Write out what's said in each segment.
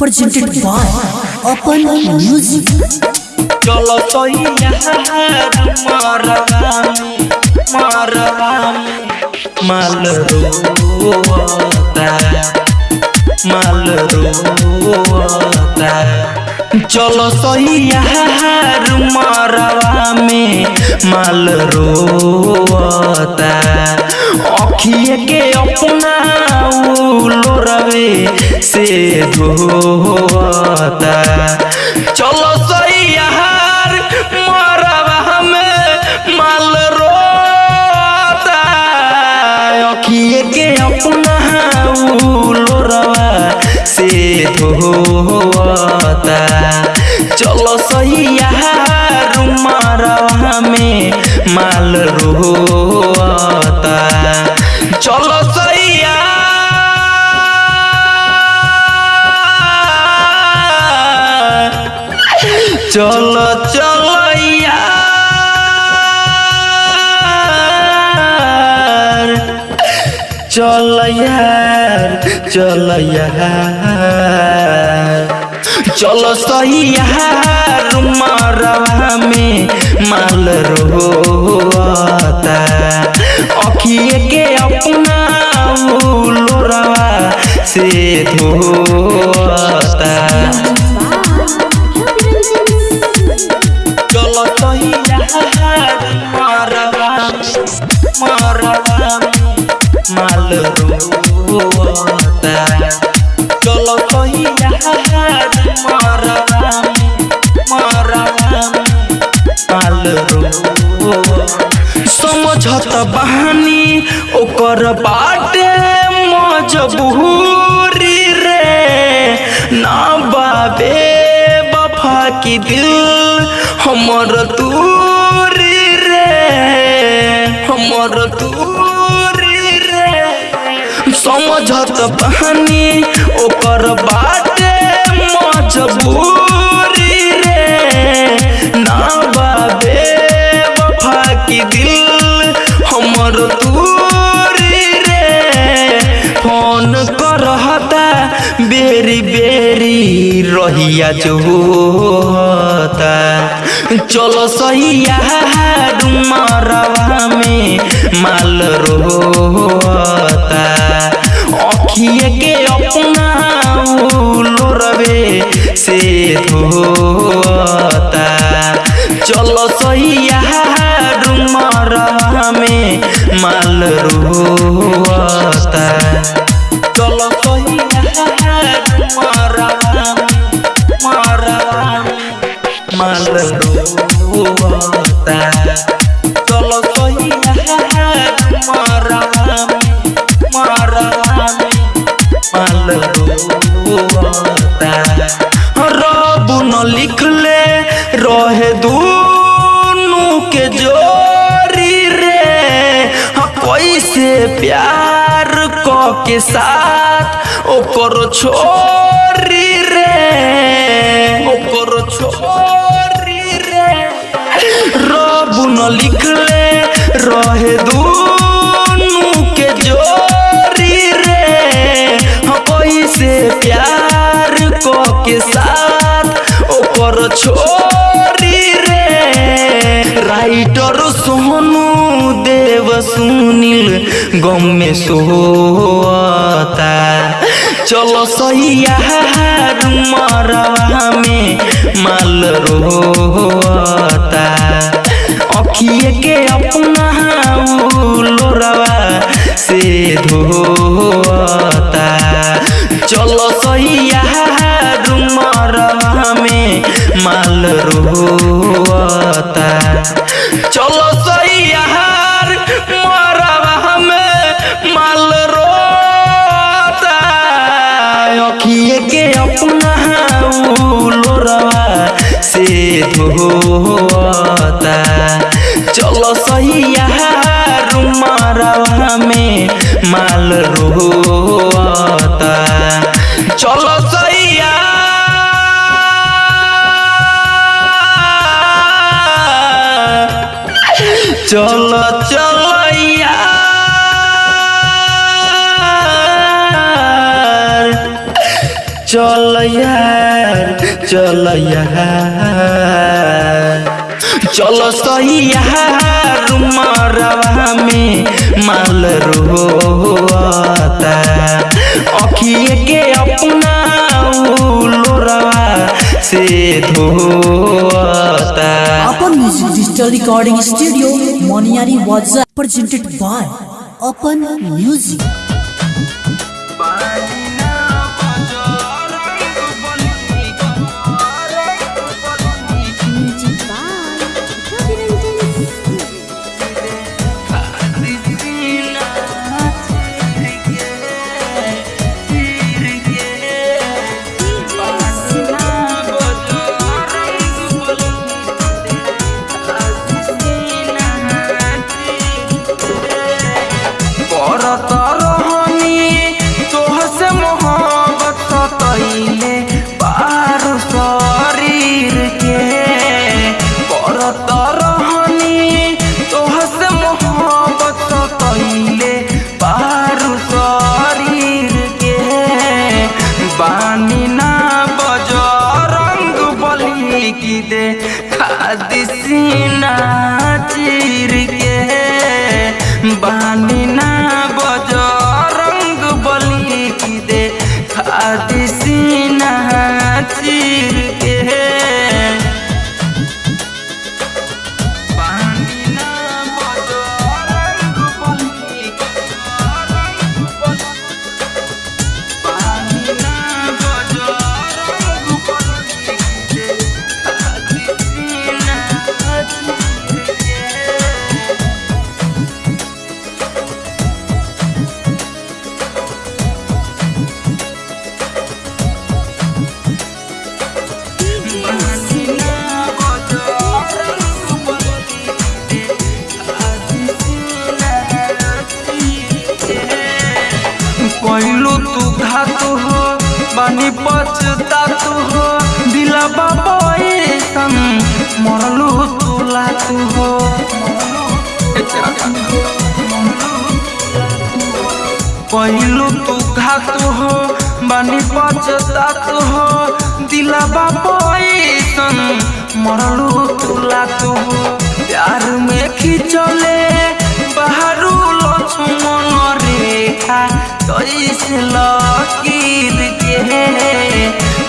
presented by Open Music. चलो तो मारवामी मारवामी माल रोता माल रोता चलो सैया मारवा में माल रोता अखिए के अपना लोरवे से धोता चलो सही यार मारवा में माल रोता अखिए के अपना लोरवा से धोता चलो सही में माल रोता चलो सही यार। चलो चलो यार। चल यार। चल चलो सही मरवा में माल रोता अखिए के अपना लोरवा से धोता चलो सही मरवा माल ओकर बाटे मजबूरी रे। ना बाबे, बफा की दिल हमर दूरी रे। हमर दूरी रे। समझत बहनी ओकर बाटे रहिया जोता चलो सही यार मरवा में माल रोता अखिए के अपना लोरवे से धोता। चलो सही यार मरवा में माल रोता चलो सही यार प्यार क के साथ ओकर छोरी रे। ओकर छोरी रे। रब न लिखले रहे दूनु के जोरी रे। हाँ, कैसे प्यार क के साथ ओकर छोरी रे। राइटर सोनू देव सुनील, गम में सोता चलो मरवा में माल रोता अखिए के अपना लोरवा से धोता। चलो मरवा में माल रोता चलो के अपना लोरवा से धोता चलो सही मरवा में माल रोता। चलो सही यार चलो चलो। चल चल चल सही में माल रोता के अपना से धोता। डिजिटल रिकॉर्डिंग स्टूडियो मोनियारी वाजा प्रेजेंटेड बाय अपन म्यूज़िक पछता तू हो, दिला बाबा ऐसन मरलू तू लातू हो कहलू तू घात हो, बानी पछता तू हो, दिला बाबा ऐसन मरलू तू हो। प्यार में खिंचले, बाहरू लक्ष्मण रेखा कैसे लकीर के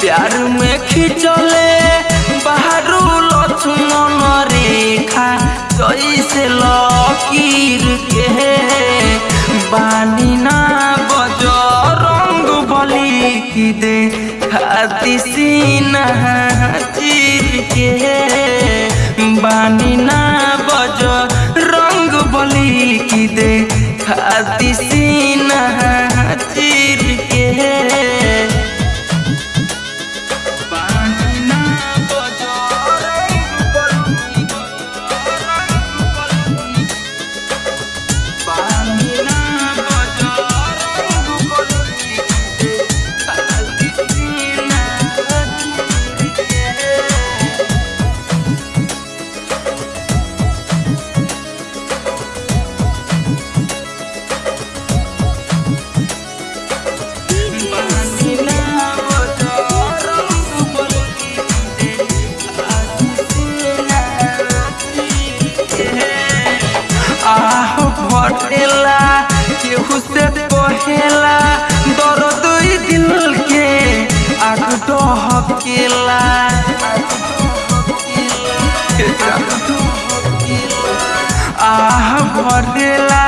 प्यार में खिंचले आह भरेला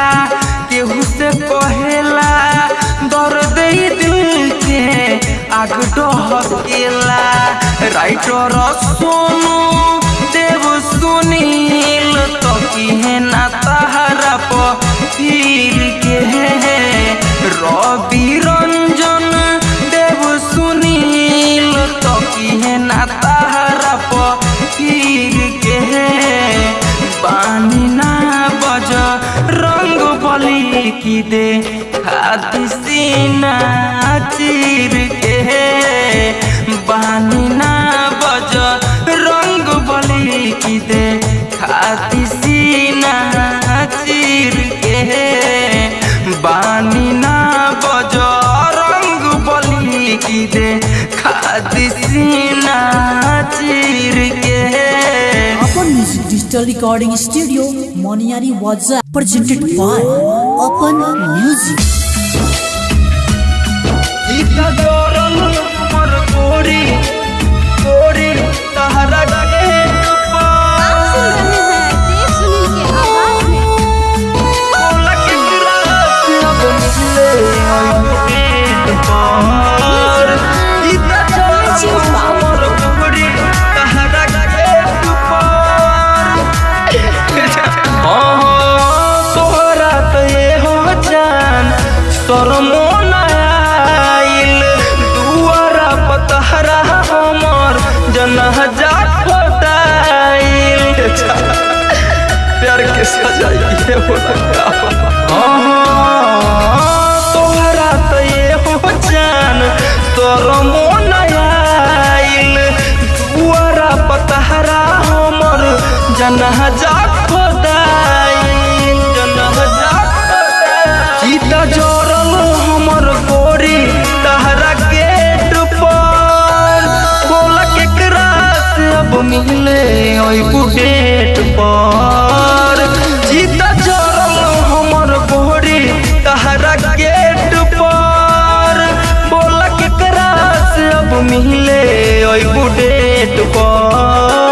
केहू से कहेला दर्द ई दिल के आग डहकेला राइटर सोनू देव सुनील तो किहे ना तहरा पीर के रवि रंजन देव सुनील तो किहे ना दे हाथ चीर के बहना बज, रंग बली की दे। हाथ सीना चीर के बहना बज, रंग बली की दे। हाथ से चीर के अपन डिजिटल रिकॉर्डिंग स्टूडियो मोनियारी वाजा प्रेजेंटेड बाय अपन म्यूज़िक इतना डरन मर कोरी कोरी तहरा कैसे हो तोहरा हाँ, तो ये हो जान, तोर मन आइल। पतहरा हमर जनह जा जनह जा तुको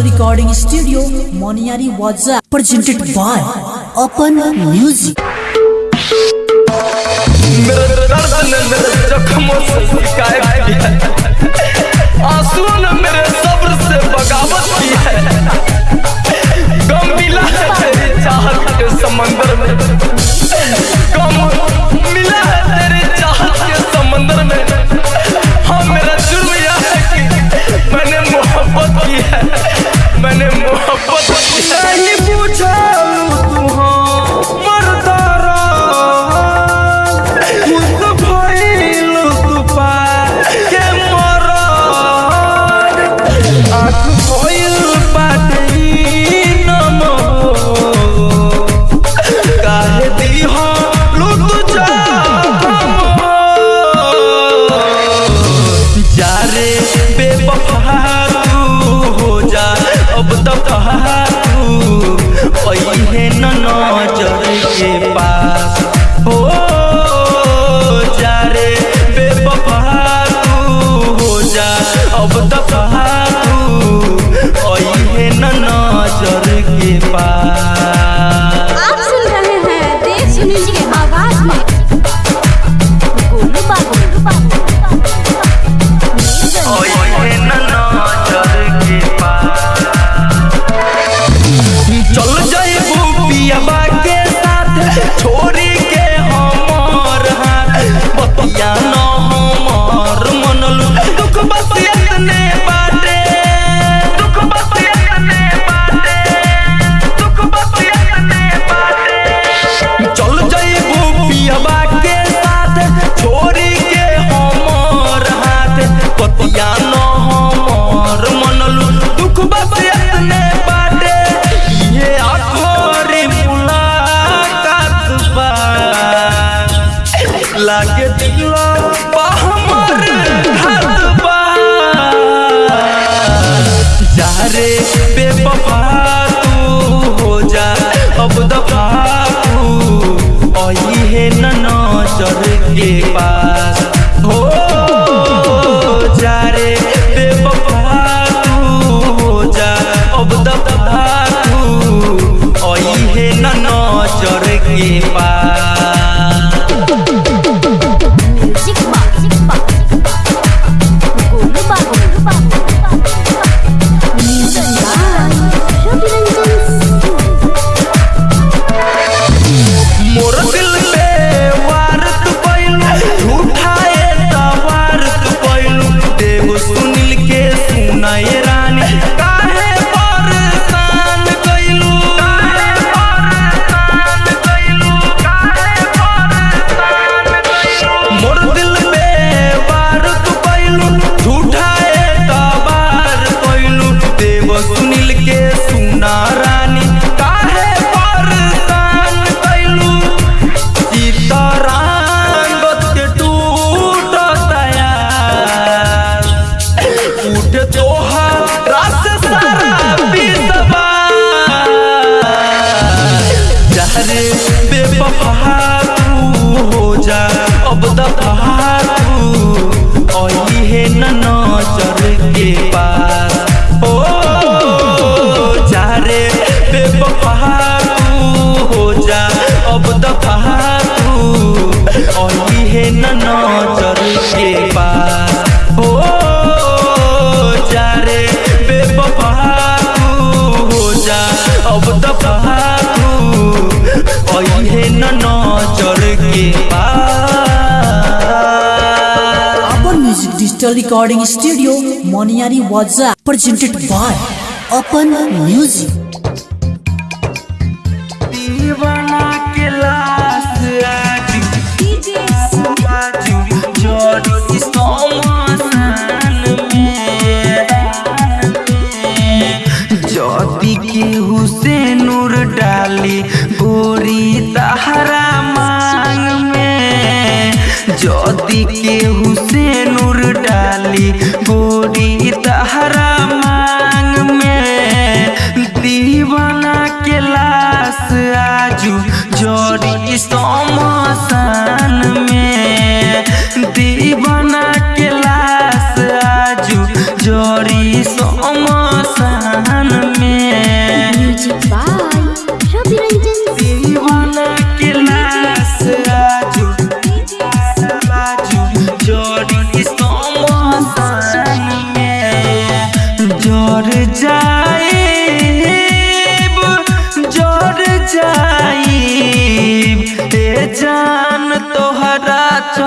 Digital Recording Studio, Moniari Waza, presented by Open Music. आंसुओं ने मेरे सब्र से बगावत की है गम मिला है तेरी चाहत के समंदर में but, but, but, but, दफ़ा तू तो हो जा, अब दफ़ा है न नज़र के पास ओ चारे बेवफा जा अब दफ़ा तू न नज़र के पास। digital recording studio Moniari Waza presented by Open Music.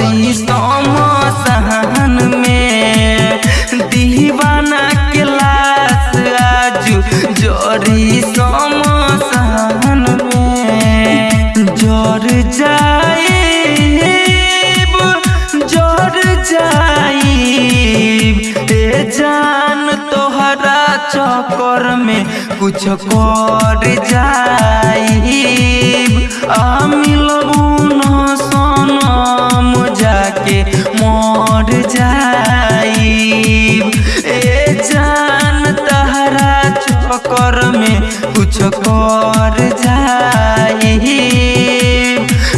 बड़ी सम सहन में। दीवाना के लाश आजू जोरी सम सहन में। ज़ोर जाए ज़ोर जाई जान तोहरा चक्कर में कुछ कर जाई आ मिलबू के जाई ए जान तहरा में कुछ कर जाई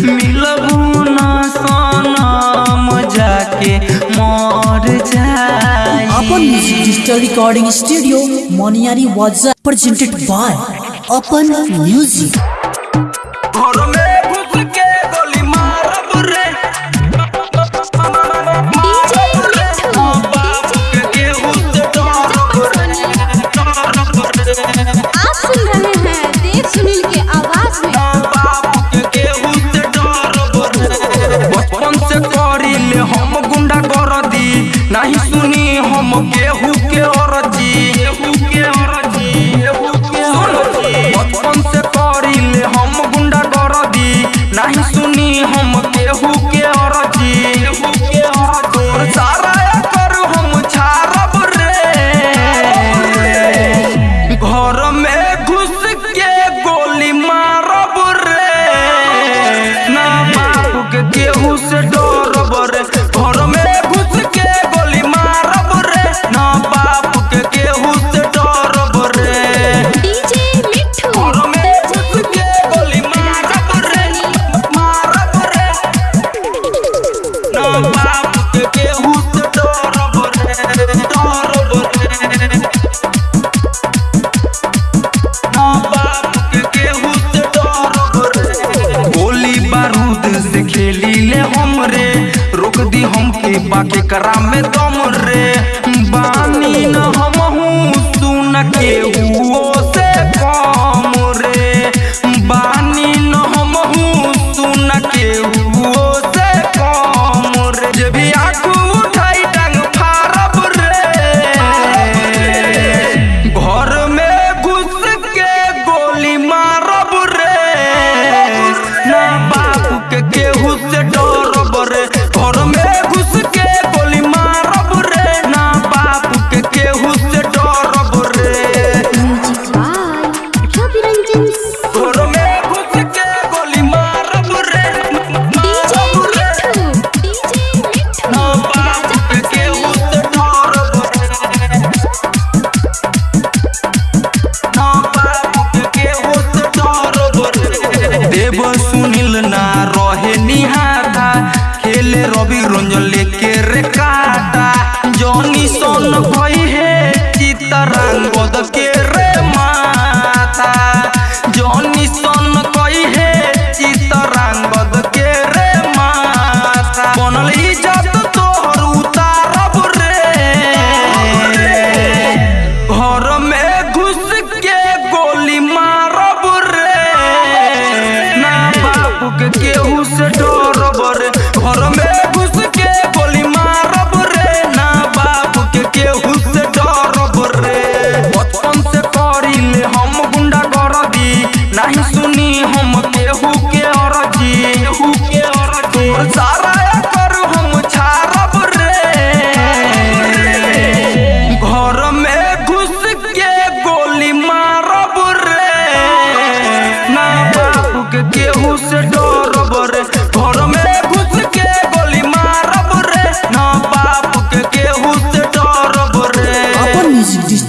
मिलबू न जाके जाई अपन डिजिटल रिकॉर्डिंग स्टूडियो मोनियारी वाजा प्रेजेंटेड बाय अपन म्यूज़िक हम केहू के औरत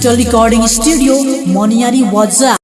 से डरब रे अपन म्यूज़िक